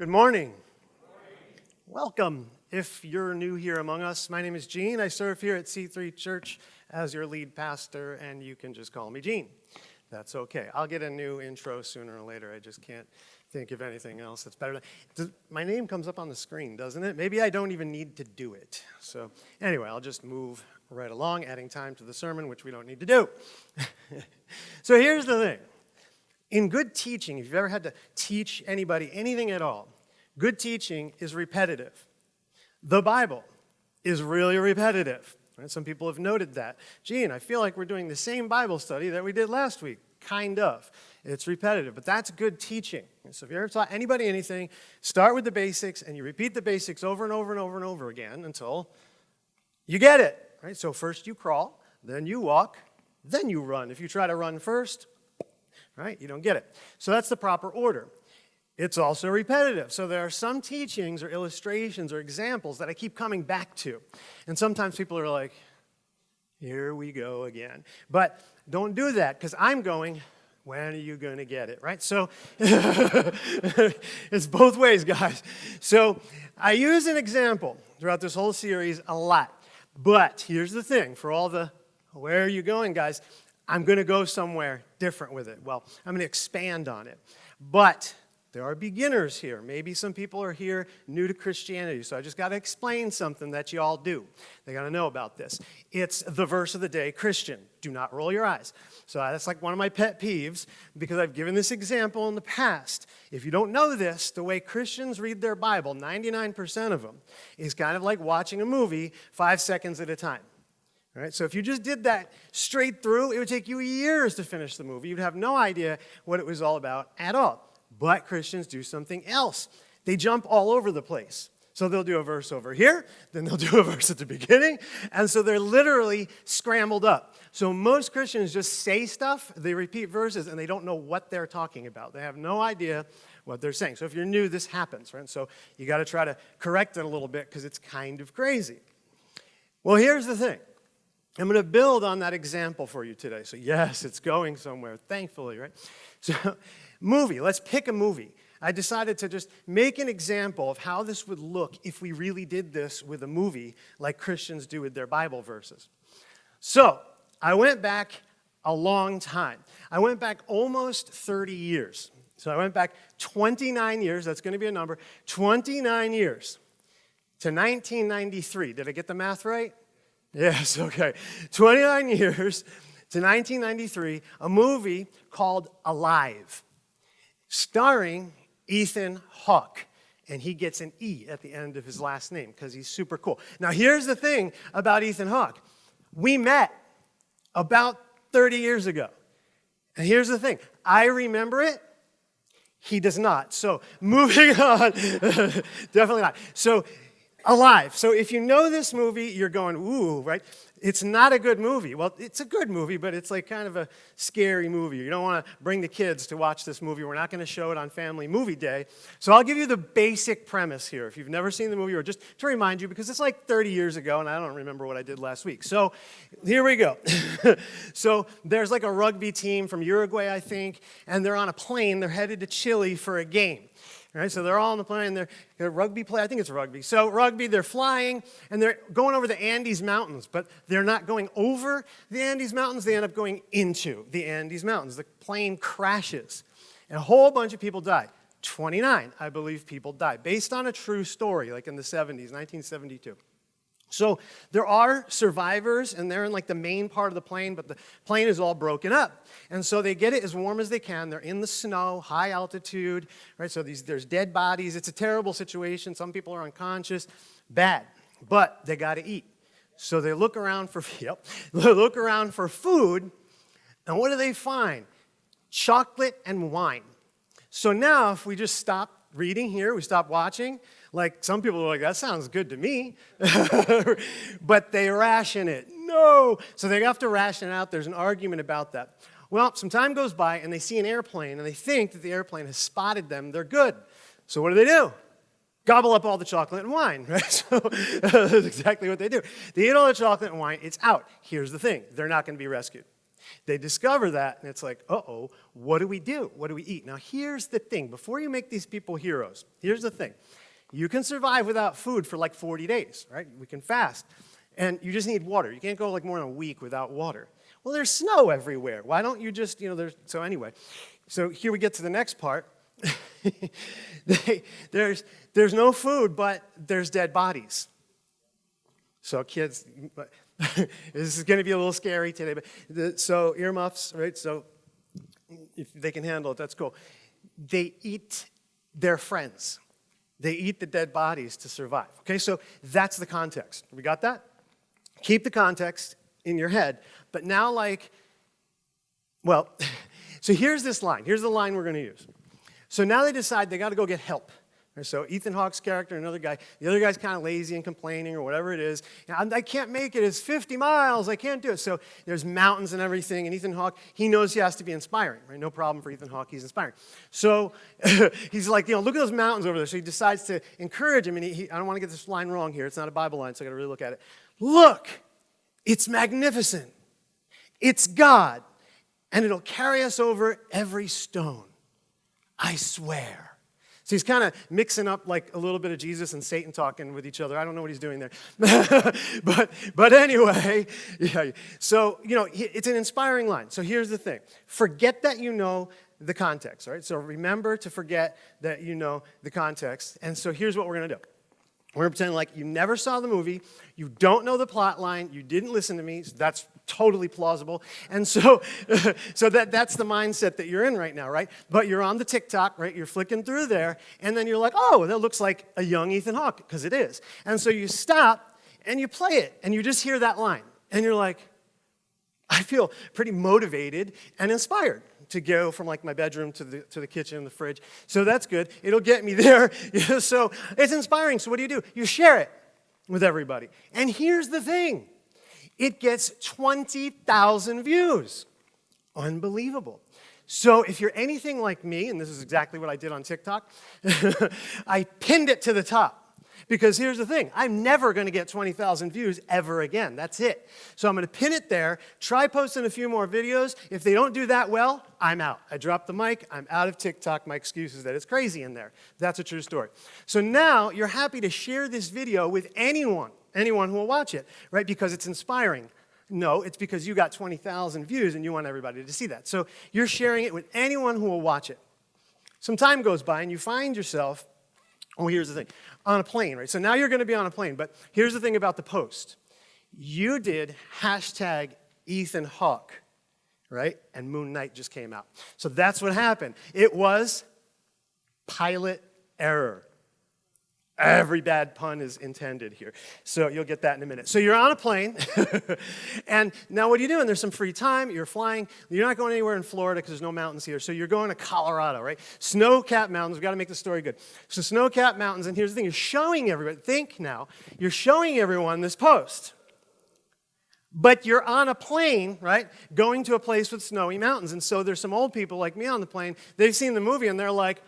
Good morning. Welcome. If you're new here among us, my name is Gene. I serve here at C3 Church as your lead pastor, and you can just call me Gene. That's okay. I'll get a new intro sooner or later. I just can't think of anything else that's better. My name comes up on the screen, doesn't it? Maybe I don't even need to do it. So anyway, I'll just move right along, adding time to the sermon, which we don't need to do. so here's the thing. In good teaching, if you've ever had to teach anybody anything at all, good teaching is repetitive. The Bible is really repetitive. Right? Some people have noted that. Gene, I feel like we're doing the same Bible study that we did last week. Kind of. It's repetitive, but that's good teaching. So if you ever taught anybody anything, start with the basics and you repeat the basics over and over and over and over again until you get it. Right? So first you crawl, then you walk, then you run. If you try to run first, right? You don't get it. So that's the proper order. It's also repetitive. So there are some teachings or illustrations or examples that I keep coming back to. And sometimes people are like, here we go again. But don't do that because I'm going, when are you going to get it, right? So it's both ways, guys. So I use an example throughout this whole series a lot. But here's the thing for all the where are you going, guys? I'm going to go somewhere different with it. Well, I'm going to expand on it. But there are beginners here. Maybe some people are here new to Christianity, so I just got to explain something that you all do. They got to know about this. It's the verse of the day, Christian. Do not roll your eyes. So that's like one of my pet peeves because I've given this example in the past. If you don't know this, the way Christians read their Bible, 99% of them, is kind of like watching a movie five seconds at a time. All right, so if you just did that straight through, it would take you years to finish the movie. You'd have no idea what it was all about at all. But Christians do something else. They jump all over the place. So they'll do a verse over here, then they'll do a verse at the beginning, and so they're literally scrambled up. So most Christians just say stuff, they repeat verses, and they don't know what they're talking about. They have no idea what they're saying. So if you're new, this happens, right? So you got to try to correct it a little bit because it's kind of crazy. Well, here's the thing. I'm going to build on that example for you today. So yes, it's going somewhere, thankfully, right? So movie, let's pick a movie. I decided to just make an example of how this would look if we really did this with a movie like Christians do with their Bible verses. So I went back a long time. I went back almost 30 years. So I went back 29 years, that's going to be a number, 29 years to 1993. Did I get the math right? Yes, okay. 29 years to 1993, a movie called Alive, starring Ethan Hawke. And he gets an E at the end of his last name because he's super cool. Now, here's the thing about Ethan Hawke. We met about 30 years ago. And here's the thing I remember it, he does not. So, moving on, definitely not. So, alive. So if you know this movie, you're going, ooh, right? It's not a good movie. Well, it's a good movie, but it's like kind of a scary movie. You don't want to bring the kids to watch this movie. We're not going to show it on Family Movie Day. So I'll give you the basic premise here. If you've never seen the movie, or just to remind you, because it's like 30 years ago, and I don't remember what I did last week. So here we go. so there's like a rugby team from Uruguay, I think, and they're on a plane. They're headed to Chile for a game. Right, so they're all on the plane, they're, they're rugby play, I think it's rugby. So rugby, they're flying, and they're going over the Andes Mountains, but they're not going over the Andes Mountains, they end up going into the Andes Mountains. The plane crashes, and a whole bunch of people die. 29, I believe, people die, based on a true story, like in the 70s, 1972. So there are survivors, and they're in like the main part of the plane, but the plane is all broken up. And so they get it as warm as they can. They're in the snow, high altitude, right? So these, there's dead bodies. It's a terrible situation. Some people are unconscious. Bad. But they got to eat. So they look around for, yep, they look around for food, and what do they find? Chocolate and wine. So now if we just stop reading here, we stop watching, like some people are like, that sounds good to me, but they ration it. No. So they have to ration it out. There's an argument about that. Well, some time goes by and they see an airplane and they think that the airplane has spotted them. They're good. So what do they do? Gobble up all the chocolate and wine, right? So that's exactly what they do. They eat all the chocolate and wine, it's out. Here's the thing, they're not going to be rescued. They discover that, and it's like, uh oh, what do we do? What do we eat? Now, here's the thing before you make these people heroes, here's the thing. You can survive without food for like 40 days, right? We can fast. And you just need water. You can't go like more than a week without water. Well, there's snow everywhere. Why don't you just, you know, there's, so anyway. So here we get to the next part. they, there's, there's no food, but there's dead bodies. So kids, this is going to be a little scary today, but the, so earmuffs, right? So if they can handle it, that's cool. They eat their friends. They eat the dead bodies to survive. Okay, so that's the context. We got that? Keep the context in your head. But now, like, well, so here's this line. Here's the line we're going to use. So now they decide they got to go get help. So Ethan Hawke's character, another guy, the other guy's kind of lazy and complaining or whatever it is. I can't make it. It's 50 miles. I can't do it. So there's mountains and everything. And Ethan Hawke, he knows he has to be inspiring, right? No problem for Ethan Hawke. He's inspiring. So he's like, you know, look at those mountains over there. So he decides to encourage him. And he, he, I don't want to get this line wrong here. It's not a Bible line, so I got to really look at it. Look, it's magnificent. It's God. And it'll carry us over every stone. I swear. So he's kind of mixing up like a little bit of Jesus and Satan talking with each other. I don't know what he's doing there. but, but anyway, yeah. So, you know, it's an inspiring line. So here's the thing. Forget that you know the context, right? So remember to forget that you know the context. And so here's what we're going to do. We're going to pretend like you never saw the movie, you don't know the plot line, you didn't listen to me, so that's totally plausible. And so, so that, that's the mindset that you're in right now, right? But you're on the TikTok, right? You're flicking through there, and then you're like, oh, that looks like a young Ethan Hawke, because it is. And so you stop and you play it, and you just hear that line, and you're like, I feel pretty motivated and inspired to go from like my bedroom to the, to the kitchen and the fridge. So that's good. It'll get me there. so it's inspiring. So what do you do? You share it with everybody. And here's the thing it gets 20,000 views. Unbelievable. So if you're anything like me, and this is exactly what I did on TikTok, I pinned it to the top. Because here's the thing, I'm never going to get 20,000 views ever again. That's it. So I'm going to pin it there, try posting a few more videos. If they don't do that well, I'm out. I drop the mic, I'm out of TikTok. My excuse is that it's crazy in there. That's a true story. So now you're happy to share this video with anyone anyone who will watch it, right? Because it's inspiring. No, it's because you got 20,000 views and you want everybody to see that. So you're sharing it with anyone who will watch it. Some time goes by and you find yourself, oh, here's the thing, on a plane, right? So now you're going to be on a plane, but here's the thing about the post. You did hashtag Ethan Hawke, right? And Moon Knight just came out. So that's what happened. It was pilot error. Every bad pun is intended here. So you'll get that in a minute. So you're on a plane, and now what are you doing? There's some free time, you're flying. You're not going anywhere in Florida because there's no mountains here. So you're going to Colorado, right? Snow-capped mountains. We've got to make the story good. So snow-capped mountains, and here's the thing. You're showing everybody, think now, you're showing everyone this post. But you're on a plane, right, going to a place with snowy mountains. And so there's some old people like me on the plane. They've seen the movie, and they're like,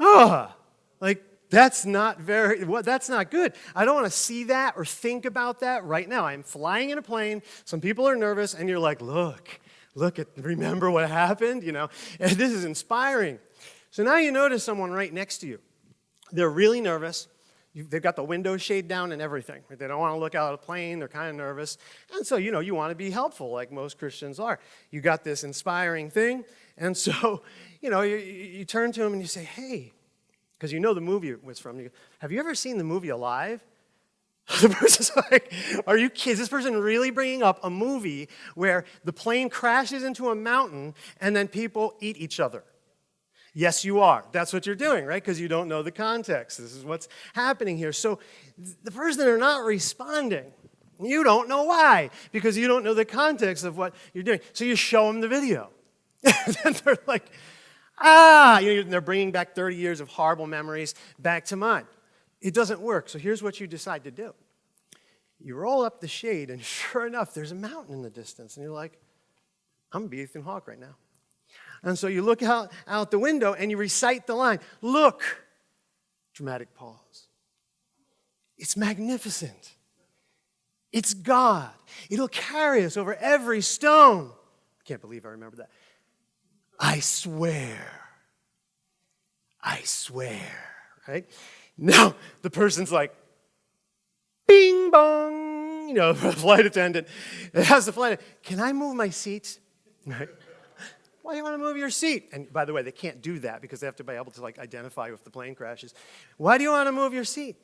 oh, like, that's not very, well, that's not good. I don't want to see that or think about that right now. I'm flying in a plane, some people are nervous, and you're like, look, look at, remember what happened, you know? And this is inspiring. So now you notice someone right next to you. They're really nervous. They've got the window shade down and everything. They don't want to look out of the plane. They're kind of nervous. And so, you know, you want to be helpful like most Christians are. You got this inspiring thing. And so, you know, you, you turn to them and you say, hey, because you know the movie it was from. You go, Have you ever seen the movie Alive? the person's like, are you kidding? Is this person really bringing up a movie where the plane crashes into a mountain and then people eat each other? Yes, you are. That's what you're doing, right? Because you don't know the context. This is what's happening here. So the person are not responding. You don't know why, because you don't know the context of what you're doing. So you show them the video. and they're like, Ah, you know, they're bringing back 30 years of horrible memories back to mind. It doesn't work. So here's what you decide to do. You roll up the shade, and sure enough, there's a mountain in the distance. And you're like, I'm to be Ethan Hawke right now. And so you look out, out the window and you recite the line Look, dramatic pause. It's magnificent. It's God. It'll carry us over every stone. can't believe I remember that. I swear. I swear, right? Now the person's like, bing bong, you know, flight attendant. It has the flight, can I move my seat? Right? Why do you want to move your seat? And by the way, they can't do that because they have to be able to like identify if the plane crashes. Why do you want to move your seat?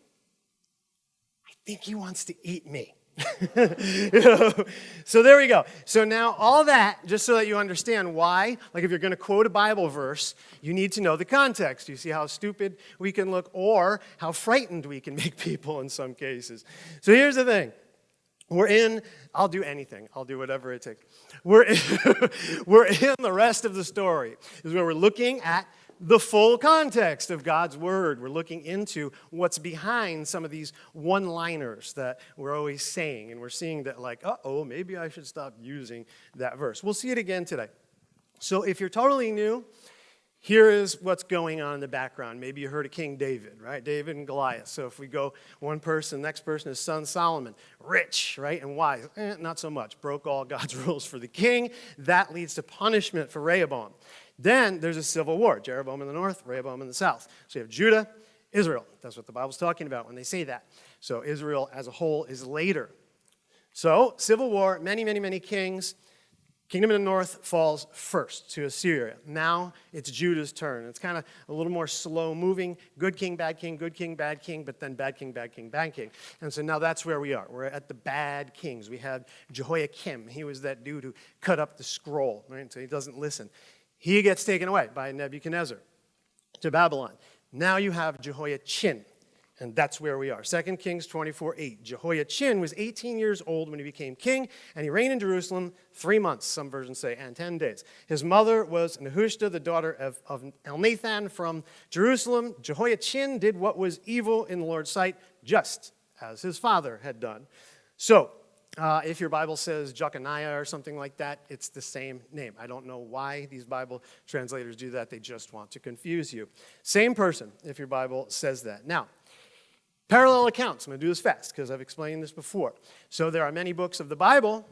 I think he wants to eat me. So there we go. So now all that, just so that you understand why, like if you're going to quote a Bible verse, you need to know the context. You see how stupid we can look or how frightened we can make people in some cases. So here's the thing. We're in, I'll do anything. I'll do whatever it takes. We're in, we're in the rest of the story, is where we're looking at the full context of God's word. We're looking into what's behind some of these one-liners that we're always saying, and we're seeing that like, uh-oh, maybe I should stop using that verse. We'll see it again today. So if you're totally new, here is what's going on in the background. Maybe you heard of King David, right? David and Goliath. So if we go one person, next person is son Solomon, rich, right, and wise. Eh, not so much. Broke all God's rules for the king. That leads to punishment for Rehoboam. Then there's a civil war. Jeroboam in the north, Rehoboam in the south. So you have Judah, Israel. That's what the Bible's talking about when they say that. So Israel as a whole is later. So civil war, many, many, many kings. Kingdom in the north falls first to Assyria. Now it's Judah's turn. It's kind of a little more slow moving. Good king, bad king, good king, bad king, but then bad king, bad king, bad king. And so now that's where we are. We're at the bad kings. We have Jehoiakim. He was that dude who cut up the scroll, right? So he doesn't listen. He gets taken away by Nebuchadnezzar to Babylon. Now you have Jehoiachin. And that's where we are. 2 Kings 24, 8. Jehoiachin was 18 years old when he became king, and he reigned in Jerusalem three months, some versions say, and 10 days. His mother was Nehushta, the daughter of, of Elnathan from Jerusalem. Jehoiachin did what was evil in the Lord's sight, just as his father had done. So, uh, if your Bible says Jeconiah or something like that, it's the same name. I don't know why these Bible translators do that. They just want to confuse you. Same person, if your Bible says that. Now, Parallel accounts. I'm going to do this fast because I've explained this before. So there are many books of the Bible,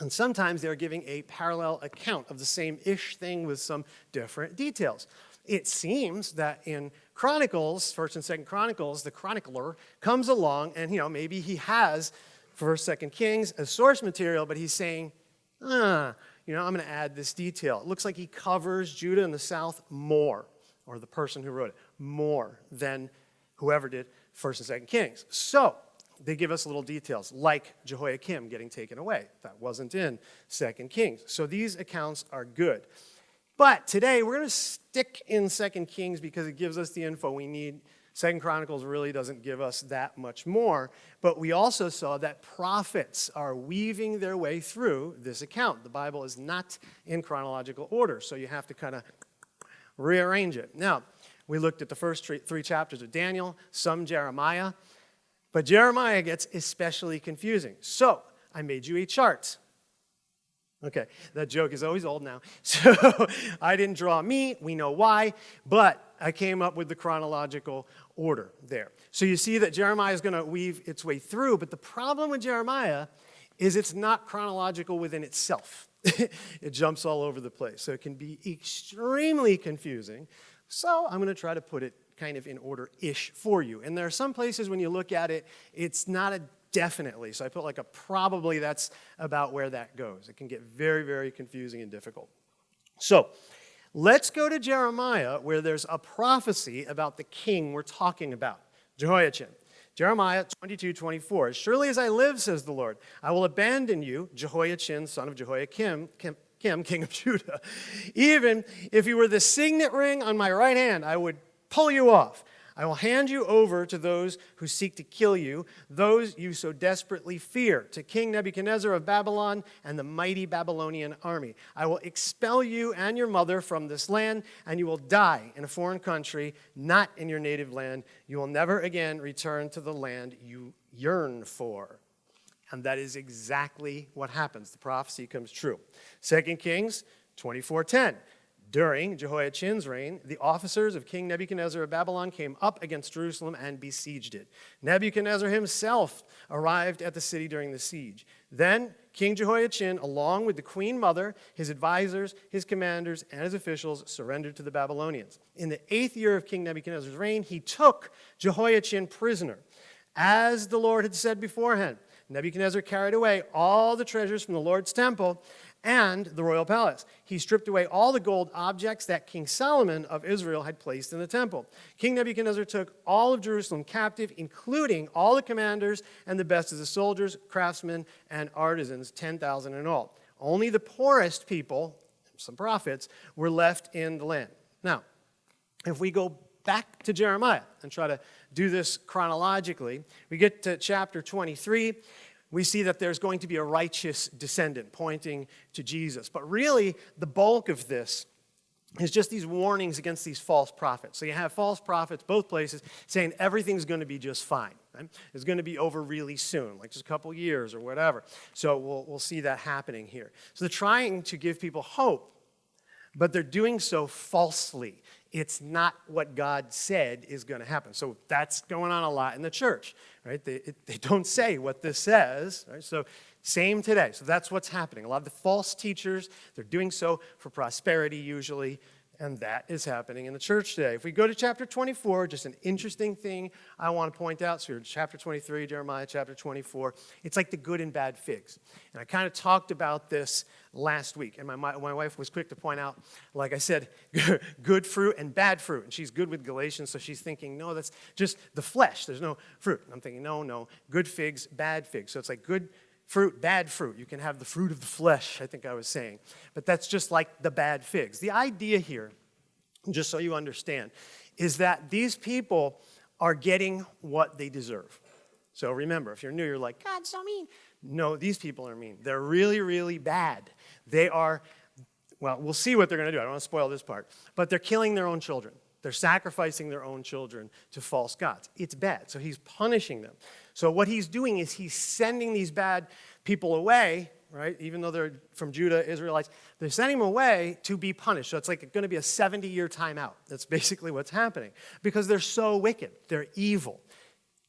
and sometimes they're giving a parallel account of the same-ish thing with some different details. It seems that in Chronicles, 1st and 2nd Chronicles, the chronicler comes along and, you know, maybe he has 1st, 2nd Kings as source material, but he's saying, ah, you know, I'm going to add this detail. It looks like he covers Judah in the south more, or the person who wrote it, more than whoever did First and Second Kings. So they give us little details, like Jehoiakim getting taken away. That wasn't in Second Kings. So these accounts are good. But today we're going to stick in Second Kings because it gives us the info we need. Second Chronicles really doesn't give us that much more, but we also saw that prophets are weaving their way through this account. The Bible is not in chronological order, so you have to kind of rearrange it. Now, we looked at the first three chapters of Daniel, some Jeremiah, but Jeremiah gets especially confusing. So I made you a chart. Okay, that joke is always old now. So I didn't draw me, we know why, but I came up with the chronological order there. So you see that Jeremiah is going to weave its way through, but the problem with Jeremiah is it's not chronological within itself. it jumps all over the place. So it can be extremely confusing. So I'm going to try to put it kind of in order-ish for you. And there are some places when you look at it, it's not a definitely. So I put like a probably that's about where that goes. It can get very, very confusing and difficult. So let's go to Jeremiah where there's a prophecy about the king we're talking about, Jehoiachin. Jeremiah 22, 24. As surely as I live, says the Lord, I will abandon you, Jehoiachin, son of Jehoiakim, him, king of Judah. Even if you were the signet ring on my right hand, I would pull you off. I will hand you over to those who seek to kill you, those you so desperately fear, to King Nebuchadnezzar of Babylon and the mighty Babylonian army. I will expel you and your mother from this land, and you will die in a foreign country, not in your native land. You will never again return to the land you yearn for. And that is exactly what happens. The prophecy comes true. 2 Kings 24.10. During Jehoiachin's reign, the officers of King Nebuchadnezzar of Babylon came up against Jerusalem and besieged it. Nebuchadnezzar himself arrived at the city during the siege. Then King Jehoiachin, along with the queen mother, his advisors, his commanders, and his officials, surrendered to the Babylonians. In the eighth year of King Nebuchadnezzar's reign, he took Jehoiachin prisoner, as the Lord had said beforehand. Nebuchadnezzar carried away all the treasures from the Lord's temple and the royal palace. He stripped away all the gold objects that King Solomon of Israel had placed in the temple. King Nebuchadnezzar took all of Jerusalem captive, including all the commanders and the best of the soldiers, craftsmen, and artisans, 10,000 in all. Only the poorest people, some prophets, were left in the land. Now, if we go back to Jeremiah and try to do this chronologically, we get to chapter 23 we see that there's going to be a righteous descendant pointing to Jesus. But really, the bulk of this is just these warnings against these false prophets. So you have false prophets both places saying everything's going to be just fine. Right? It's going to be over really soon, like just a couple years or whatever. So we'll, we'll see that happening here. So they're trying to give people hope, but they're doing so falsely it's not what God said is going to happen. So that's going on a lot in the church, right? They, it, they don't say what this says, right? So same today. So that's what's happening. A lot of the false teachers, they're doing so for prosperity usually, and that is happening in the church today. If we go to chapter 24, just an interesting thing I want to point out. So, chapter 23, Jeremiah chapter 24. It's like the good and bad figs. And I kind of talked about this last week. And my, my, my wife was quick to point out, like I said, good fruit and bad fruit. And she's good with Galatians, so she's thinking, no, that's just the flesh. There's no fruit. And I'm thinking, no, no, good figs, bad figs. So it's like good fruit, bad fruit. You can have the fruit of the flesh, I think I was saying. But that's just like the bad figs. The idea here, just so you understand, is that these people are getting what they deserve. So remember, if you're new, you're like, God's so mean. No, these people are mean. They're really, really bad. They are, well, we'll see what they're going to do. I don't want to spoil this part. But they're killing their own children. They're sacrificing their own children to false gods. It's bad. So he's punishing them. So what he's doing is he's sending these bad people away, right? Even though they're from Judah, Israelites, they're sending them away to be punished. So it's like going to be a 70-year timeout. That's basically what's happening because they're so wicked. They're evil.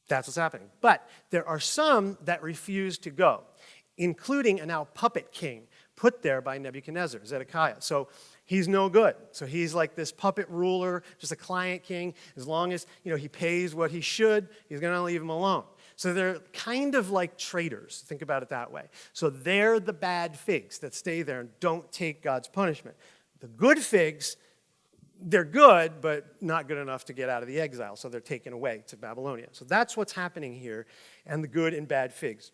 That's what's happening. But there are some that refuse to go, including a now puppet king put there by Nebuchadnezzar, Zedekiah. So he's no good. So he's like this puppet ruler, just a client king. As long as you know he pays what he should, he's going to leave him alone. So they're kind of like traitors. Think about it that way. So they're the bad figs that stay there and don't take God's punishment. The good figs, they're good, but not good enough to get out of the exile. So they're taken away to Babylonia. So that's what's happening here, and the good and bad figs.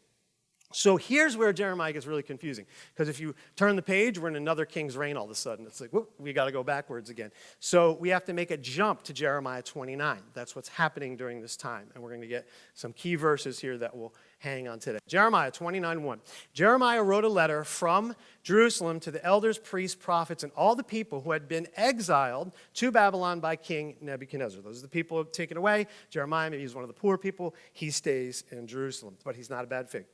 So here's where Jeremiah gets really confusing. Because if you turn the page, we're in another king's reign all of a sudden. It's like, whoop, we got to go backwards again. So we have to make a jump to Jeremiah 29. That's what's happening during this time. And we're going to get some key verses here that will hang on today. Jeremiah 29 1. Jeremiah wrote a letter from Jerusalem to the elders, priests, prophets, and all the people who had been exiled to Babylon by King Nebuchadnezzar. Those are the people taken away. Jeremiah, maybe he's one of the poor people. He stays in Jerusalem, but he's not a bad fig.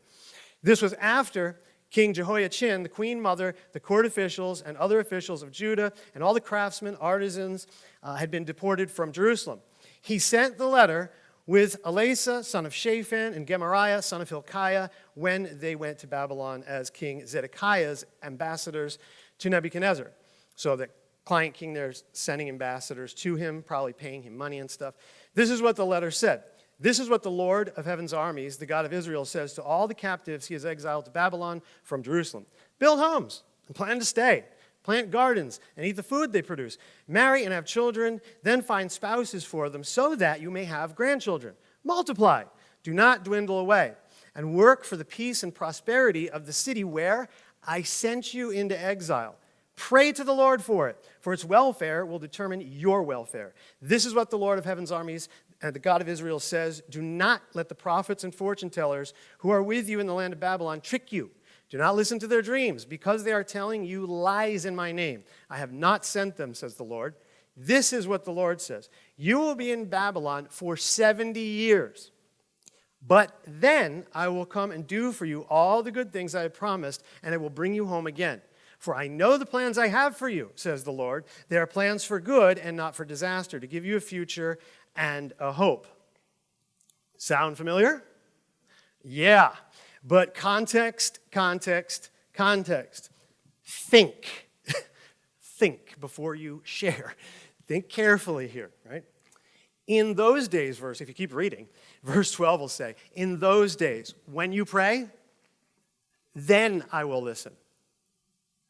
This was after King Jehoiachin, the queen mother, the court officials, and other officials of Judah, and all the craftsmen, artisans, uh, had been deported from Jerusalem. He sent the letter with Elasah, son of Shaphan, and Gemariah, son of Hilkiah, when they went to Babylon as King Zedekiah's ambassadors to Nebuchadnezzar. So the client king there is sending ambassadors to him, probably paying him money and stuff. This is what the letter said. This is what the Lord of heaven's armies, the God of Israel, says to all the captives he has exiled to Babylon from Jerusalem Build homes and plan to stay. Plant gardens and eat the food they produce. Marry and have children, then find spouses for them so that you may have grandchildren. Multiply, do not dwindle away, and work for the peace and prosperity of the city where I sent you into exile. Pray to the Lord for it, for its welfare will determine your welfare. This is what the Lord of heaven's armies, Uh, the God of Israel says, Do not let the prophets and fortune tellers who are with you in the land of Babylon trick you. Do not listen to their dreams, because they are telling you lies in my name. I have not sent them, says the Lord. This is what the Lord says You will be in Babylon for 70 years. But then I will come and do for you all the good things I have promised, and I will bring you home again. For I know the plans I have for you, says the Lord. They are plans for good and not for disaster, to give you a future and a hope. Sound familiar? Yeah. But context, context, context. Think. Think before you share. Think carefully here, right? In those days, verse, if you keep reading, verse 12 will say, In those days, when you pray, then I will listen.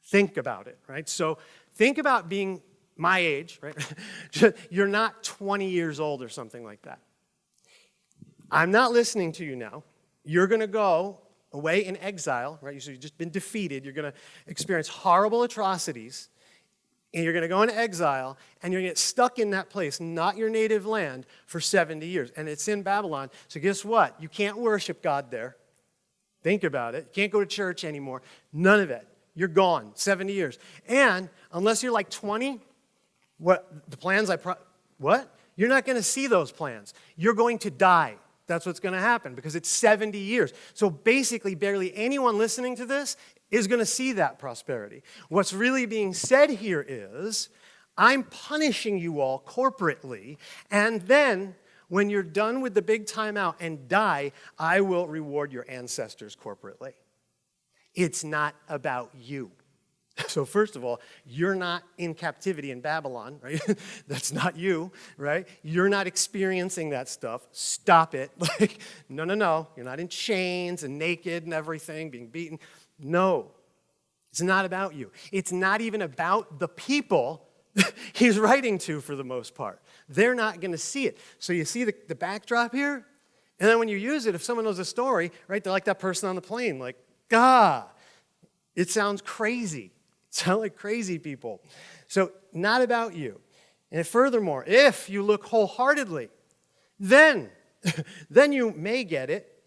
Think about it, right? So think about being my age, right? You're not 20 years old or something like that. I'm not listening to you now. You're going to go away in exile, right? You've just been defeated. You're going to experience horrible atrocities, and you're going to go into exile, and you're going to get stuck in that place, not your native land, for 70 years. And it's in Babylon. So guess what? You can't worship God there. Think about it. You can't go to church anymore. None of it. You're gone. 70 years. And unless you're like 20, what the plans I what? You're not going to see those plans. You're going to die. That's what's going to happen because it's 70 years. So basically, barely anyone listening to this is going to see that prosperity. What's really being said here is I'm punishing you all corporately, and then when you're done with the big timeout and die, I will reward your ancestors corporately. It's not about you. So first of all, you're not in captivity in Babylon, right? That's not you, right? You're not experiencing that stuff. Stop it. Like, no, no, no. You're not in chains and naked and everything, being beaten. No. It's not about you. It's not even about the people he's writing to for the most part. They're not going to see it. So you see the, the backdrop here? And then when you use it, if someone knows a story, right, they're like that person on the plane, like, ah, it sounds crazy. Sound like crazy people. So, not about you. And furthermore, if you look wholeheartedly, then, then you may get it.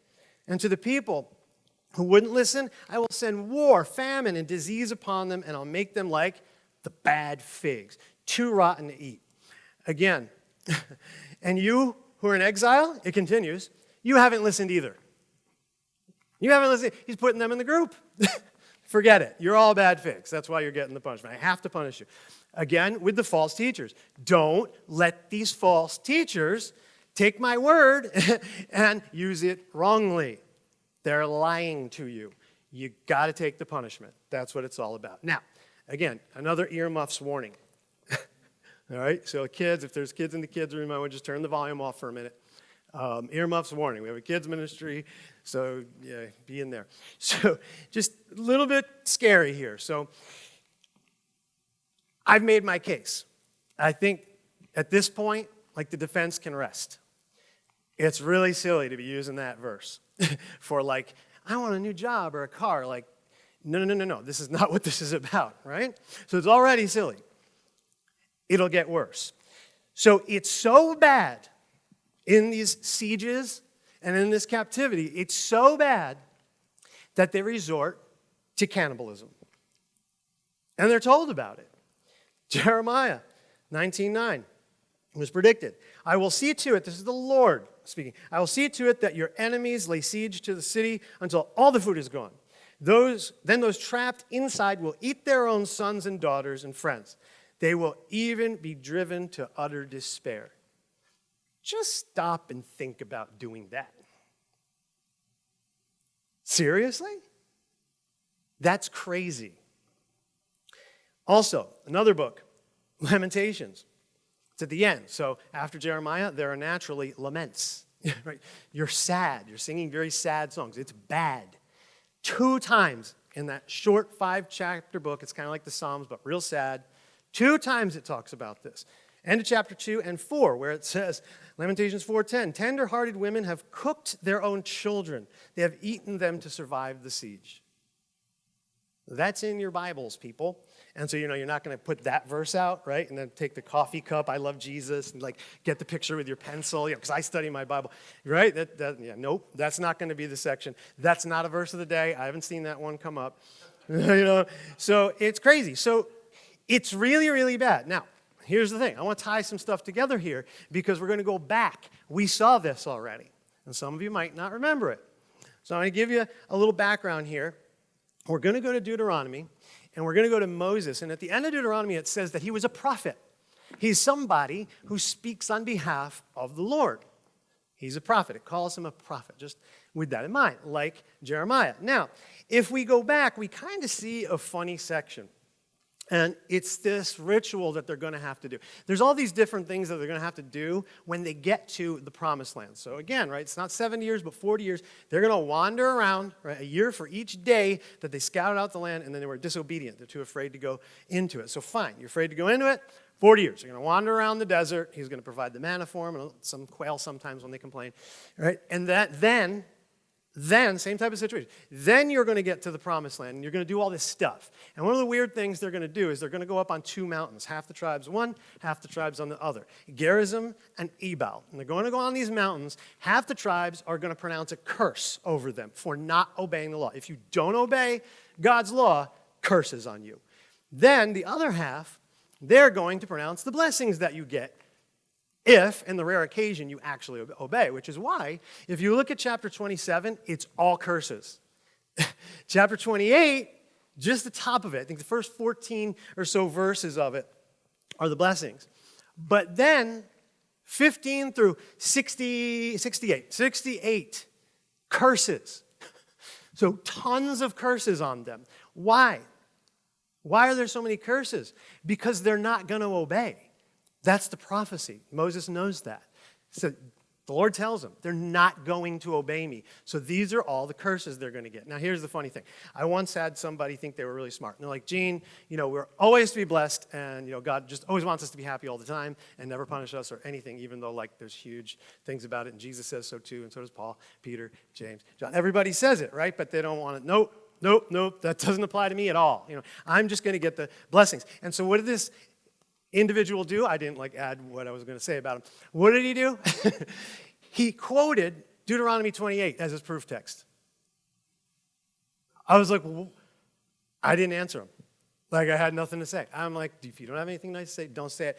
And to the people who wouldn't listen, I will send war, famine, and disease upon them, and I'll make them like the bad figs, too rotten to eat. Again, and you who are in exile, it continues, you haven't listened either. You haven't listened. He's putting them in the group. Forget it. You're all bad figs. That's why you're getting the punishment. I have to punish you. Again, with the false teachers. Don't let these false teachers take my word and use it wrongly. They're lying to you. You got to take the punishment. That's what it's all about. Now, again, another earmuffs warning. all right, so kids, if there's kids in the kids' room, I would just turn the volume off for a minute. Um, earmuffs warning. We have a kids ministry, so yeah, be in there. So just a little bit scary here. So I've made my case. I think at this point, like the defense can rest. It's really silly to be using that verse for like, I want a new job or a car. Like, no, no, no, no, no. This is not what this is about, right? So it's already silly. It'll get worse. So it's so bad in these sieges and in this captivity, it's so bad that they resort to cannibalism. And they're told about it. Jeremiah 19:9 was predicted. I will see to it, this is the Lord speaking, I will see to it that your enemies lay siege to the city until all the food is gone. Those, then those trapped inside will eat their own sons and daughters and friends. They will even be driven to utter despair. Just stop and think about doing that. Seriously? That's crazy. Also, another book, Lamentations. It's at the end. So after Jeremiah, there are naturally laments. right? You're sad. You're singing very sad songs. It's bad. Two times in that short five chapter book, it's kind of like the Psalms, but real sad. Two times it talks about this. End of chapter 2 and 4, where it says, Lamentations 4:10, tender-hearted women have cooked their own children. They have eaten them to survive the siege. That's in your Bibles, people. And so, you know, you're not going to put that verse out, right? And then take the coffee cup, I love Jesus, and like get the picture with your pencil, because you know, I study my Bible, right? That, that, yeah, nope, that's not going to be the section. That's not a verse of the day. I haven't seen that one come up. you know, so it's crazy. So it's really, really bad. Now, here's the thing I want to tie some stuff together here because we're going to go back. We saw this already, and some of you might not remember it. So I'm going to give you a little background here. We're going to go to Deuteronomy, and we're going to go to Moses. And at the end of Deuteronomy, it says that he was a prophet. He's somebody who speaks on behalf of the Lord. He's a prophet. It calls him a prophet, just with that in mind, like Jeremiah. Now, if we go back, we kind of see a funny section. And it's this ritual that they're going to have to do. There's all these different things that they're going to have to do when they get to the promised land. So again, right, it's not 70 years, but 40 years. They're going to wander around, right, a year for each day that they scouted out the land, and then they were disobedient. They're too afraid to go into it. So fine, you're afraid to go into it, 40 years. You're going to wander around the desert. He's going to provide the manna for them, and some quail sometimes when they complain, right? And that then then, same type of situation. Then you're going to get to the promised land and you're going to do all this stuff. And one of the weird things they're going to do is they're going to go up on two mountains. Half the tribes one, half the tribes on the other. Gerizim and Ebal. And they're going to go on these mountains. Half the tribes are going to pronounce a curse over them for not obeying the law. If you don't obey God's law, curses on you. Then the other half, they're going to pronounce the blessings that you get if, in the rare occasion, you actually obey, which is why, if you look at chapter 27, it's all curses. chapter 28, just the top of it, I think the first 14 or so verses of it are the blessings. But then 15 through 60, 68, 68 curses. So tons of curses on them. Why? Why are there so many curses? Because they're not going to obey. That's the prophecy. Moses knows that. So the Lord tells them, they're not going to obey me. So these are all the curses they're going to get. Now, here's the funny thing. I once had somebody think they were really smart. And they're like, Gene, you know, we're always to be blessed, and, you know, God just always wants us to be happy all the time and never punish us or anything, even though, like, there's huge things about it. And Jesus says so too, and so does Paul, Peter, James, John. Everybody says it, right? But they don't want it. Nope, nope, nope, that doesn't apply to me at all. You know, I'm just going to get the blessings. And so what did this individual do? I didn't like add what I was going to say about him. What did he do? he quoted Deuteronomy 28 as his proof text. I was like, well, I didn't answer him. Like I had nothing to say. I'm like, if you don't have anything nice to say, don't say it.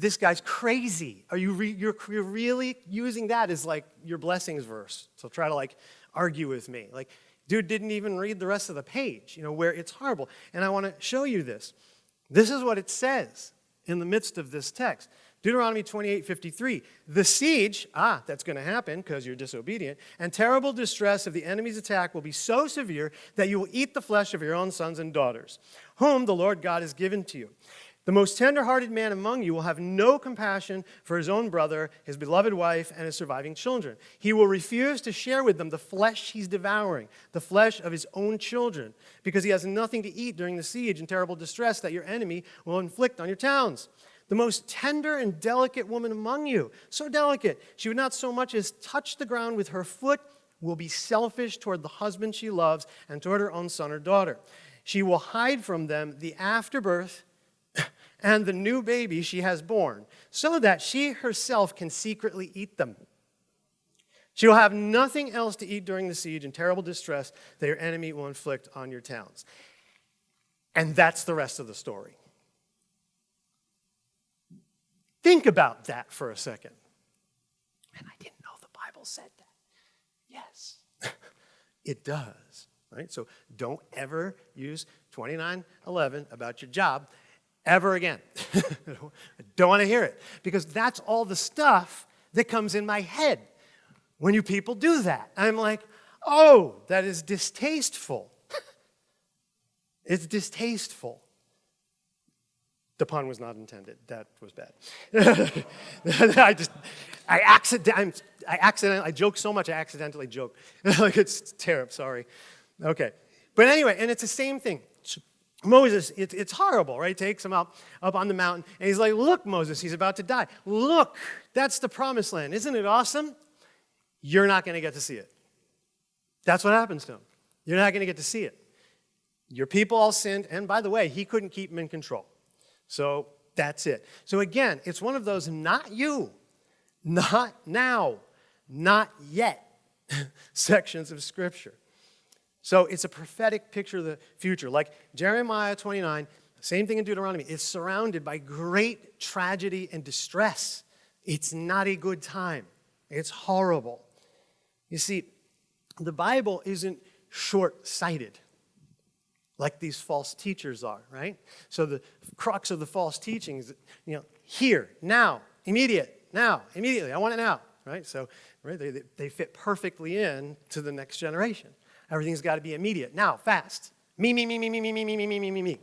This guy's crazy. Are you re you're, you're really using that as like your blessings verse? So try to like argue with me. Like, dude didn't even read the rest of the page, you know, where it's horrible. And I want to show you this. This is what it says in the midst of this text. Deuteronomy 28, 53. The siege, ah, that's going to happen because you're disobedient, and terrible distress of the enemy's attack will be so severe that you will eat the flesh of your own sons and daughters, whom the Lord God has given to you. The most tender-hearted man among you will have no compassion for his own brother, his beloved wife, and his surviving children. He will refuse to share with them the flesh he's devouring, the flesh of his own children, because he has nothing to eat during the siege and terrible distress that your enemy will inflict on your towns. The most tender and delicate woman among you, so delicate, she would not so much as touch the ground with her foot, will be selfish toward the husband she loves and toward her own son or daughter. She will hide from them the afterbirth and the new baby she has born, so that she herself can secretly eat them. She will have nothing else to eat during the siege and terrible distress that your enemy will inflict on your towns. And that's the rest of the story. Think about that for a second. And I didn't know the Bible said that. Yes, it does. Right? So don't ever use 2911 about your job ever again. I don't want to hear it because that's all the stuff that comes in my head when you people do that. I'm like, oh, that is distasteful. it's distasteful. The pun was not intended. That was bad. I just, I accident, I accidentally, I joke so much, I accidentally joke. like it's terrible, sorry. Okay. But anyway, and it's the same thing. Moses, it, it's horrible, right? Takes him up, up on the mountain, and he's like, look, Moses, he's about to die. Look, that's the promised land. Isn't it awesome? You're not going to get to see it. That's what happens to him. You're not going to get to see it. Your people all sinned, and by the way, he couldn't keep them in control. So that's it. So again, it's one of those not you, not now, not yet sections of Scripture. So it's a prophetic picture of the future. Like Jeremiah 29, same thing in Deuteronomy. It's surrounded by great tragedy and distress. It's not a good time. It's horrible. You see, the Bible isn't short-sighted like these false teachers are, right? So the crux of the false teachings, you know, here, now, immediate, now, immediately, I want it now, right? So right? They, they fit perfectly in to the next generation. Everything's got to be immediate. Now, fast. Me, me, me, me, me, me, me, me, me, me, me, me, me.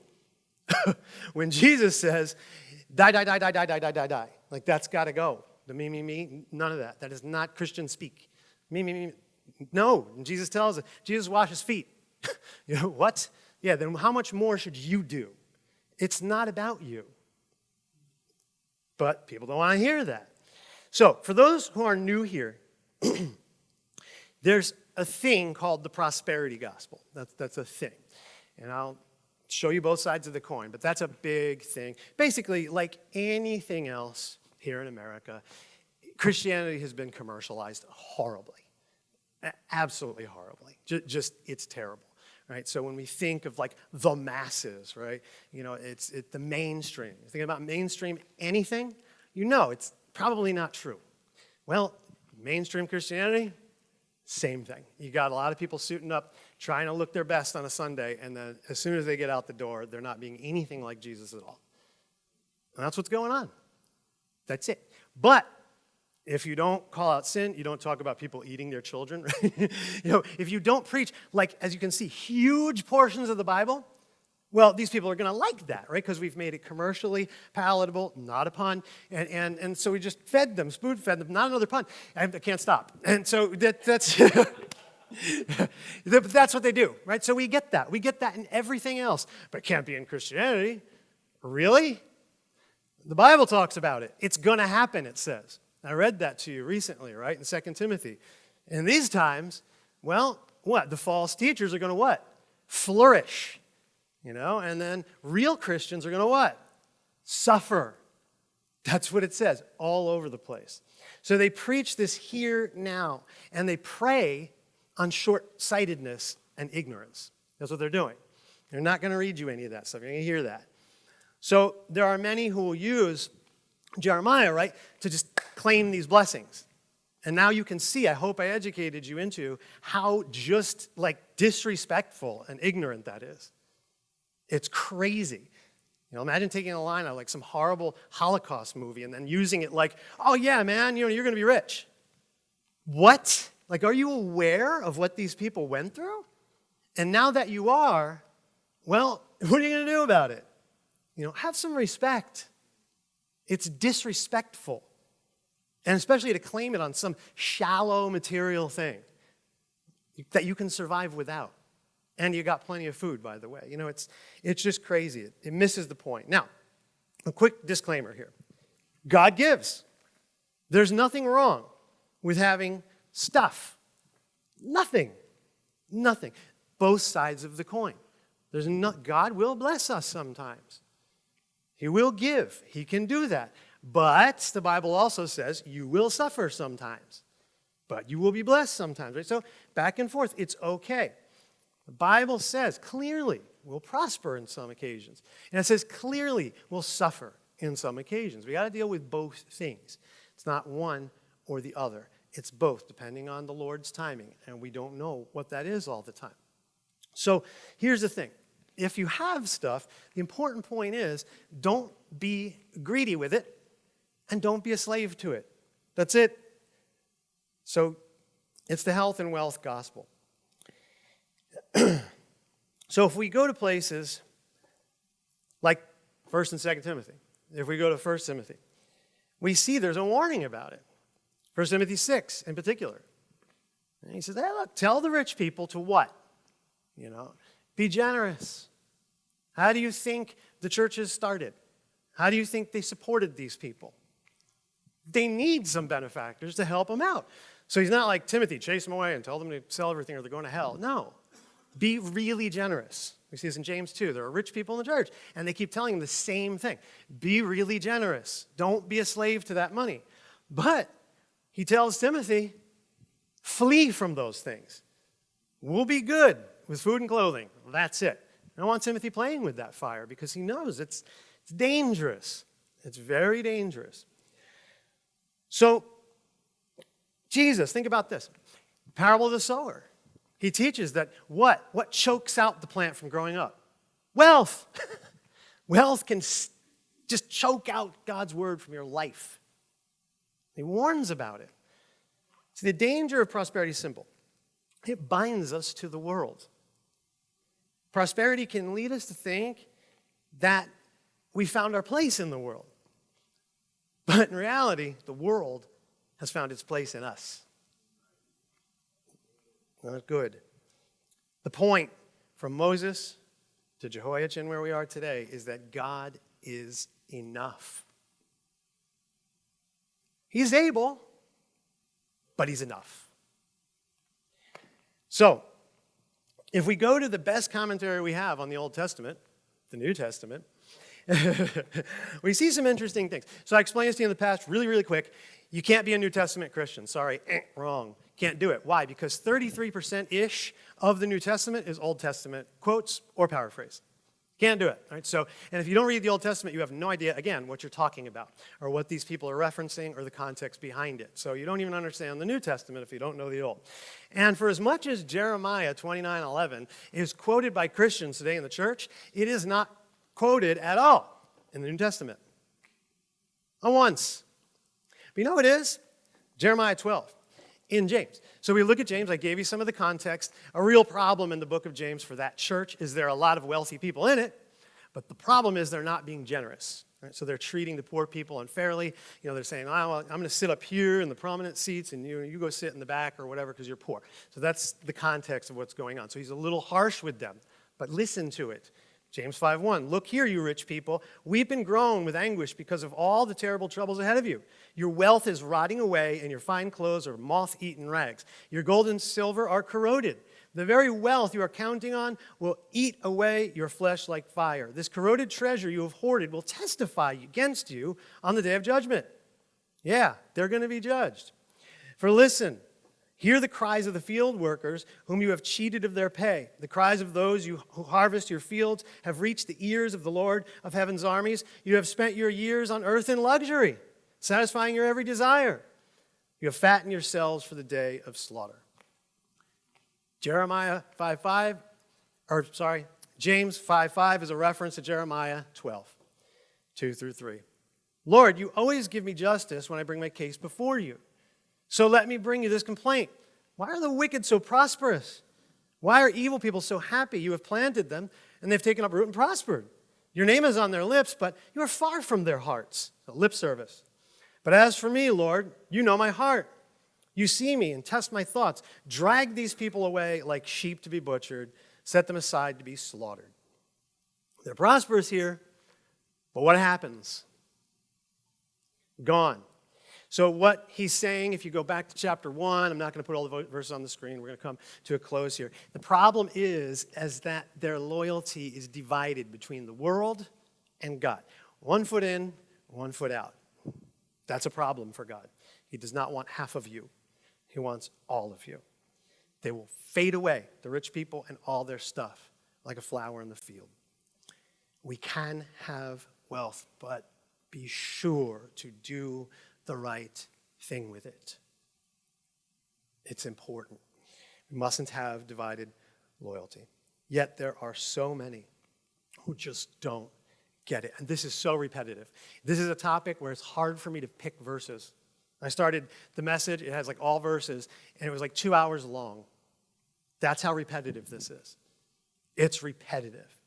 when Jesus says, die, die, die, die, die, die, die, die, die, like that's got to go. The me, me, me, none of that. That is not Christian speak. Me, me, me. No, and Jesus tells us, Jesus washes feet. you know, what? Yeah, then how much more should you do? It's not about you. But people don't want to hear that. So, for those who are new here, there's a thing called the prosperity gospel. That's, that's a thing. And I'll show you both sides of the coin, but that's a big thing. Basically, like anything else here in America, Christianity has been commercialized horribly. Absolutely horribly. Just, it's terrible. Right? So when we think of like the masses, right? You know, it's it, the mainstream. You think about mainstream anything, you know it's probably not true. Well, mainstream Christianity, same thing. You got a lot of people suiting up, trying to look their best on a Sunday, and then as soon as they get out the door, they're not being anything like Jesus at all. And that's what's going on. That's it. But if you don't call out sin, you don't talk about people eating their children. Right? you know, if you don't preach, like as you can see, huge portions of the Bible, well, these people are going to like that, right? Because we've made it commercially palatable, not a pun. And, and, and so we just fed them, spoon fed them, not another pun. I, I can't stop. And so that, that's, that's what they do, right? So we get that. We get that in everything else, but it can't be in Christianity. Really? The Bible talks about it. It's going to happen, it says. I read that to you recently, right, in 2 Timothy. In these times, well, what? The false teachers are going to what? Flourish you know? And then real Christians are going to what? Suffer. That's what it says all over the place. So they preach this here now, and they prey on short sightedness and ignorance. That's what they're doing. They're not going to read you any of that stuff. You're going to hear that. So there are many who will use Jeremiah, right, to just claim these blessings. And now you can see, I hope I educated you into how just like disrespectful and ignorant that is. It's crazy. You know, imagine taking a line out like some horrible Holocaust movie and then using it like, oh yeah, man, you know, you're going to be rich. What? Like, are you aware of what these people went through? And now that you are, well, what are you going to do about it? You know, have some respect. It's disrespectful. And especially to claim it on some shallow material thing that you can survive without. And you got plenty of food, by the way. You know, it's, it's just crazy. It, it misses the point. Now, a quick disclaimer here God gives. There's nothing wrong with having stuff. Nothing. Nothing. Both sides of the coin. There's not, God will bless us sometimes. He will give. He can do that. But the Bible also says you will suffer sometimes. But you will be blessed sometimes. Right? So back and forth. It's okay. The Bible says clearly we'll prosper in some occasions. And it says clearly we'll suffer in some occasions. We got to deal with both things. It's not one or the other. It's both, depending on the Lord's timing. And we don't know what that is all the time. So here's the thing. If you have stuff, the important point is don't be greedy with it and don't be a slave to it. That's it. So it's the health and wealth gospel. so if we go to places like 1st and 2nd Timothy, if we go to 1st Timothy, we see there's a warning about it. 1 Timothy 6 in particular. And he says, hey, look, tell the rich people to what? You know, be generous. How do you think the churches started? How do you think they supported these people? They need some benefactors to help them out. So he's not like Timothy, chase them away and tell them to sell everything or they're going to hell. No. Be really generous. We see this in James 2. There are rich people in the church, and they keep telling them the same thing. Be really generous. Don't be a slave to that money. But he tells Timothy, flee from those things. We'll be good with food and clothing. That's it. I don't want Timothy playing with that fire because he knows it's, it's dangerous. It's very dangerous. So, Jesus, think about this parable of the sower. He teaches that what? What chokes out the plant from growing up? Wealth. Wealth can just choke out God's word from your life. He warns about it. See, the danger of prosperity is simple it binds us to the world. Prosperity can lead us to think that we found our place in the world. But in reality, the world has found its place in us. Not good. The point from Moses to Jehoiachin, where we are today, is that God is enough. He's able, but He's enough. So, if we go to the best commentary we have on the Old Testament, the New Testament, we see some interesting things. So I explained this to you in the past really, really quick. You can't be a New Testament Christian. Sorry, eh, wrong. Can't do it. Why? Because 33%-ish of the New Testament is Old Testament quotes or paraphrase. Can't do it. Right? So, and if you don't read the Old Testament, you have no idea, again, what you're talking about or what these people are referencing or the context behind it. So you don't even understand the New Testament if you don't know the Old. And for as much as Jeremiah 29:11 is quoted by Christians today in the church, it is not quoted at all in the New Testament. Not once. But you know what it is? Jeremiah 12 in James. So we look at James, I gave you some of the context. A real problem in the book of James for that church is there are a lot of wealthy people in it, but the problem is they're not being generous. Right? So they're treating the poor people unfairly. You know, they're saying, oh, well, I'm going to sit up here in the prominent seats and you, you go sit in the back or whatever because you're poor. So that's the context of what's going on. So he's a little harsh with them, but listen to it. James 5:1 Look here you rich people. Weep and groan with anguish because of all the terrible troubles ahead of you. Your wealth is rotting away and your fine clothes are moth-eaten rags. Your gold and silver are corroded. The very wealth you are counting on will eat away your flesh like fire. This corroded treasure you have hoarded will testify against you on the day of judgment. Yeah they're going to be judged. For listen Hear the cries of the field workers whom you have cheated of their pay. The cries of those you, who harvest your fields have reached the ears of the Lord of heaven's armies. You have spent your years on earth in luxury, satisfying your every desire. You have fattened yourselves for the day of slaughter. Jeremiah 5.5, 5, or sorry, James 5.5 5 is a reference to Jeremiah 12, 2 through 3. Lord, you always give me justice when I bring my case before you. So let me bring you this complaint. Why are the wicked so prosperous? Why are evil people so happy? You have planted them, and they've taken up root and prospered. Your name is on their lips, but you are far from their hearts. So lip service. But as for me, Lord, you know my heart. You see me and test my thoughts. Drag these people away like sheep to be butchered, set them aside to be slaughtered. They're prosperous here, but what happens? Gone. So, what he's saying, if you go back to chapter one, I'm not going to put all the verses on the screen. We're going to come to a close here. The problem is, is that their loyalty is divided between the world and God. One foot in, one foot out. That's a problem for God. He does not want half of you, He wants all of you. They will fade away, the rich people and all their stuff, like a flower in the field. We can have wealth, but be sure to do the right thing with it. It's important. We mustn't have divided loyalty. Yet there are so many who just don't get it. And this is so repetitive. This is a topic where it's hard for me to pick verses. I started the message, it has like all verses, and it was like two hours long. That's how repetitive this is. It's repetitive.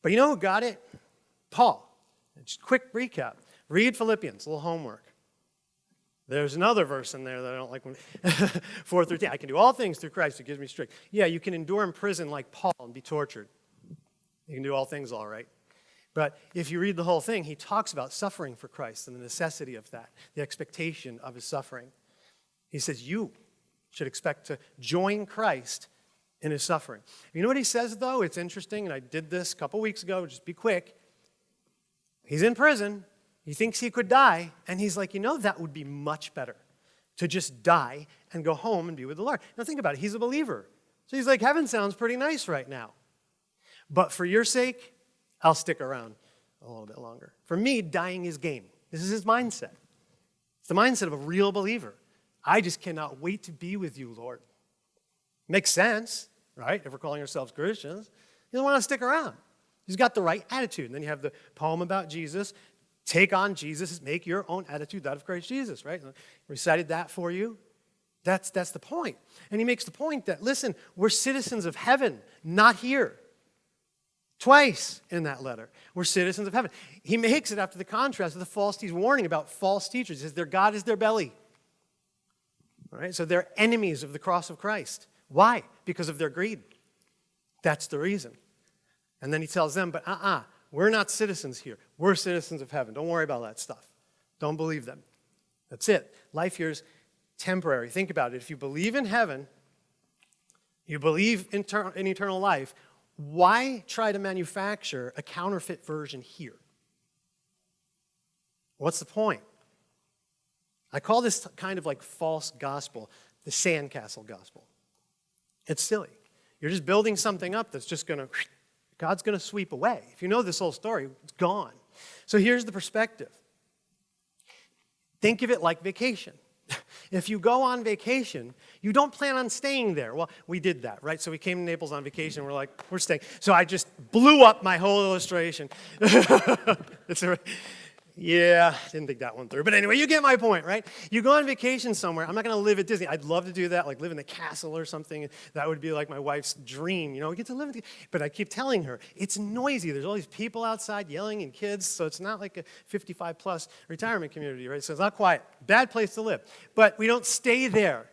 But you know who got it? Paul. Just quick recap. Read Philippians, a little homework. There's another verse in there that I don't like. When 4 through 10. I can do all things through Christ who gives me strength. Yeah, you can endure in prison like Paul and be tortured. You can do all things all right. But if you read the whole thing, he talks about suffering for Christ and the necessity of that, the expectation of his suffering. He says, You should expect to join Christ in his suffering. You know what he says, though? It's interesting, and I did this a couple weeks ago, just be quick. He's in prison, he thinks he could die, and he's like, you know, that would be much better to just die and go home and be with the Lord. Now think about it. He's a believer. So he's like, heaven sounds pretty nice right now. But for your sake, I'll stick around a little bit longer. For me, dying is gain. This is his mindset. It's the mindset of a real believer. I just cannot wait to be with you, Lord. Makes sense, right? If we're calling ourselves Christians. He doesn't want to stick around. He's got the right attitude. And then you have the poem about Jesus Take on Jesus, make your own attitude that of Christ Jesus, right? Recited that for you. That's, that's the point. And he makes the point that, listen, we're citizens of heaven, not here. Twice in that letter, we're citizens of heaven. He makes it after the contrast of the false teachers, warning about false teachers. He says their God is their belly. All right, so they're enemies of the cross of Christ. Why? Because of their greed. That's the reason. And then he tells them, but uh uh-uh, we are not citizens here. We're citizens of heaven. Don't worry about that stuff. Don't believe them. That's it. Life here is temporary. Think about it. If you believe in heaven, you believe in, in eternal life, why try to manufacture a counterfeit version here? What's the point? I call this kind of like false gospel the sandcastle gospel. It's silly. You're just building something up that's just going to, God's going to sweep away. If you know this whole story, it's gone. So here's the perspective think of it like vacation. If you go on vacation, you don't plan on staying there. Well, we did that, right? So we came to Naples on vacation. We're like, we're staying. So I just blew up my whole illustration. it's a, yeah, didn't think that one through. But anyway, you get my point, right? You go on vacation somewhere. I'm not going to live at Disney. I'd love to do that, like live in the castle or something. That would be like my wife's dream, you know, we get to live in the, But I keep telling her, it's noisy. There's all these people outside yelling and kids, so it's not like a 55 plus retirement community, right? So it's not quiet. Bad place to live. But we don't stay there.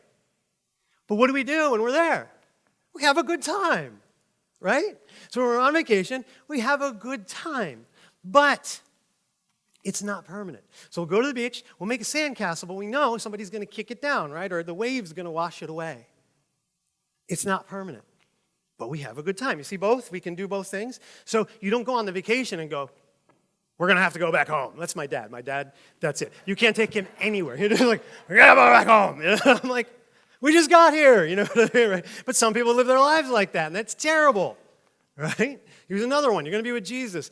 But what do we do when we're there? We have a good time, right? So when we're on vacation, we have a good time. But it's not permanent. So we'll go to the beach, we'll make a sandcastle, but we know somebody's going to kick it down, right? Or the wave's going to wash it away. It's not permanent. But we have a good time. You see both? We can do both things. So you don't go on the vacation and go, we're going to have to go back home. That's my dad. My dad, that's it. You can't take him anywhere. He's like, we got to go back home. You know? I'm like, we just got here. You know what I right? But some people live their lives like that, and that's terrible, right? Here's another one. You're going to be with Jesus.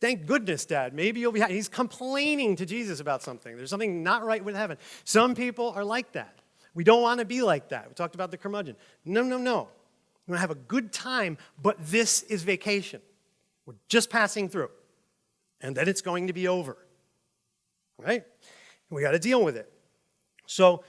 Thank goodness, Dad. Maybe you'll be happy. He's complaining to Jesus about something. There's something not right with heaven. Some people are like that. We don't want to be like that. We talked about the curmudgeon. No, no, no. We're going to have a good time, but this is vacation. We're just passing through. And then it's going to be over. Right? We got to deal with it. So,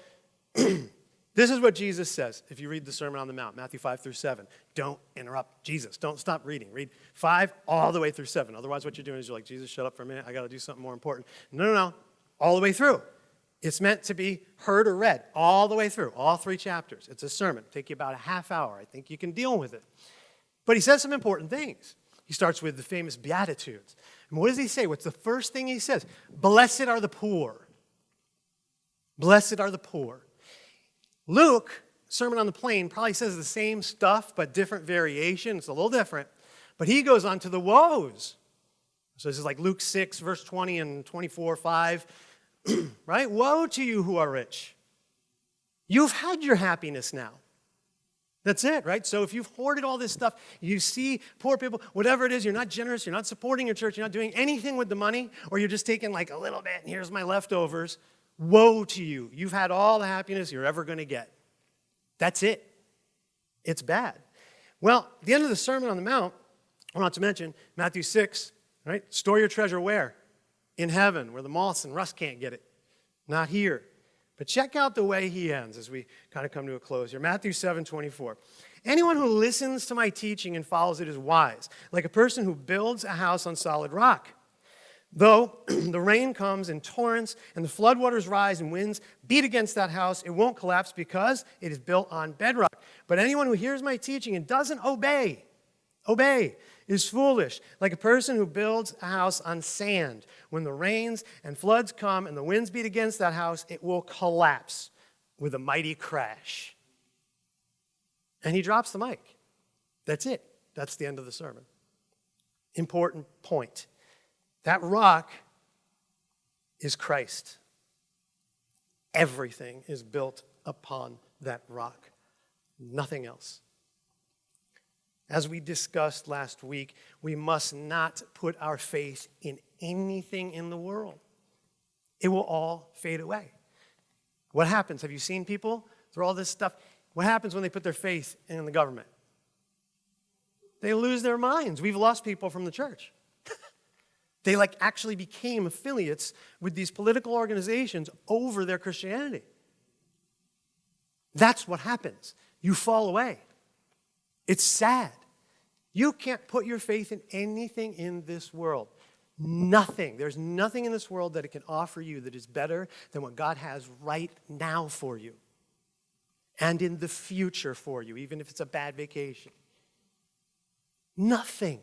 This is what Jesus says if you read the Sermon on the Mount, Matthew 5 through 7. Don't interrupt Jesus. Don't stop reading. Read 5 all the way through 7. Otherwise, what you're doing is you're like, Jesus, shut up for a minute. I got to do something more important. No, no, no. All the way through. It's meant to be heard or read all the way through, all three chapters. It's a sermon. Take you about a half hour. I think you can deal with it. But he says some important things. He starts with the famous Beatitudes. And what does he say? What's the first thing he says? Blessed are the poor. Blessed are the poor. Luke, Sermon on the Plain, probably says the same stuff, but different variation. It's a little different. But he goes on to the woes. So this is like Luke 6, verse 20 and 24, 5. right? Woe to you who are rich. You've had your happiness now. That's it, right? So if you've hoarded all this stuff, you see poor people, whatever it is, you're not generous, you're not supporting your church, you're not doing anything with the money, or you're just taking like a little bit, and here's my leftovers. Woe to you. You've had all the happiness you're ever going to get. That's it. It's bad. Well, the end of the Sermon on the Mount, I want to mention Matthew 6, right? Store your treasure where? In heaven, where the moths and rust can't get it. Not here. But check out the way he ends as we kind of come to a close here. Matthew 7 24. Anyone who listens to my teaching and follows it is wise, like a person who builds a house on solid rock. Though the rain comes in torrents and the floodwaters rise and winds beat against that house, it won't collapse because it is built on bedrock. But anyone who hears my teaching and doesn't obey, obey, is foolish, like a person who builds a house on sand. When the rains and floods come and the winds beat against that house, it will collapse with a mighty crash. And he drops the mic. That's it. That's the end of the sermon. Important point. That rock is Christ. Everything is built upon that rock, nothing else. As we discussed last week, we must not put our faith in anything in the world. It will all fade away. What happens? Have you seen people through all this stuff? What happens when they put their faith in the government? They lose their minds. We've lost people from the church. They like actually became affiliates with these political organizations over their Christianity. That's what happens. You fall away. It's sad. You can't put your faith in anything in this world. Nothing. There's nothing in this world that it can offer you that is better than what God has right now for you and in the future for you, even if it's a bad vacation. Nothing.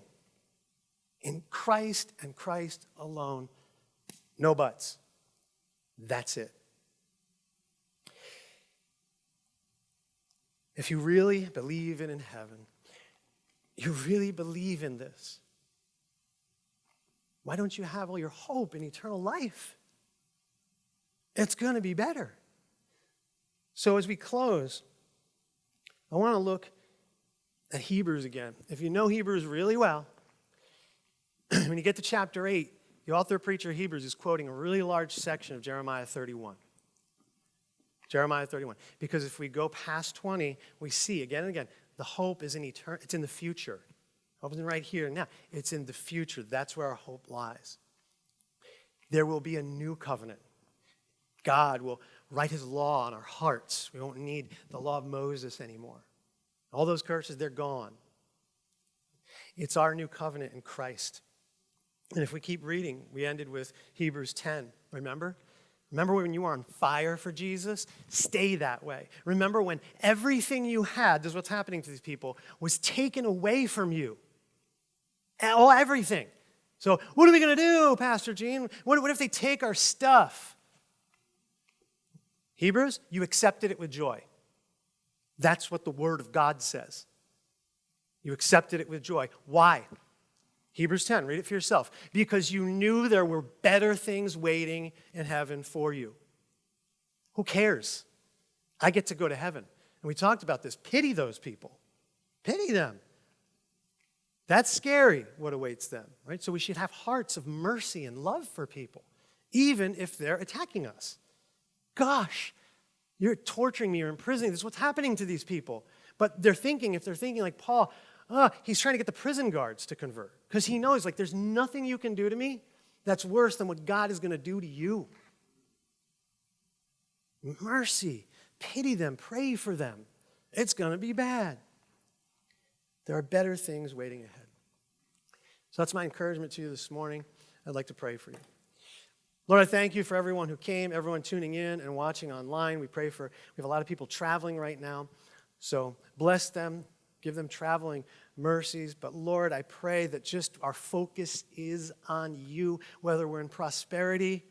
In Christ and Christ alone. No buts. That's it. If you really believe in, in heaven, you really believe in this, why don't you have all your hope in eternal life? It's going to be better. So as we close, I want to look at Hebrews again. If you know Hebrews really well, when you get to chapter 8, the author preacher Hebrews is quoting a really large section of Jeremiah 31. Jeremiah 31. Because if we go past 20, we see again and again, the hope is in etern- it's in the future. Hope isn't right here now. It's in the future. That's where our hope lies. There will be a new covenant. God will write his law on our hearts. We won't need the law of Moses anymore. All those curses, they're gone. It's our new covenant in Christ. And if we keep reading, we ended with Hebrews 10, remember? Remember when you were on fire for Jesus? Stay that way. Remember when everything you had, this is what's happening to these people, was taken away from you. All, everything. So, what are we going to do, Pastor Gene? What, what if they take our stuff? Hebrews, you accepted it with joy. That's what the Word of God says. You accepted it with joy. Why? Hebrews 10, read it for yourself. Because you knew there were better things waiting in heaven for you. Who cares? I get to go to heaven. And we talked about this. Pity those people. Pity them. That's scary what awaits them, right? So we should have hearts of mercy and love for people, even if they're attacking us. Gosh, you're torturing me, you're imprisoning. This is what's happening to these people. But they're thinking, if they're thinking like Paul, oh, he's trying to get the prison guards to convert because he knows, like, there's nothing you can do to me that's worse than what God is going to do to you. Mercy, pity them, pray for them. It's going to be bad. There are better things waiting ahead. So that's my encouragement to you this morning. I'd like to pray for you. Lord, I thank you for everyone who came, everyone tuning in and watching online. We pray for, we have a lot of people traveling right now. So bless them, give them traveling mercies. But Lord, I pray that just our focus is on you, whether we're in prosperity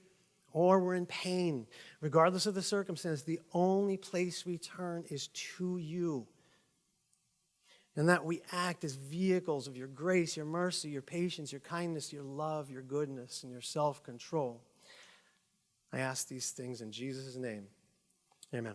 or we're in pain. Regardless of the circumstance, the only place we turn is to you. And that we act as vehicles of your grace, your mercy, your patience, your kindness, your love, your goodness, and your self control. I ask these things in Jesus' name. Amen.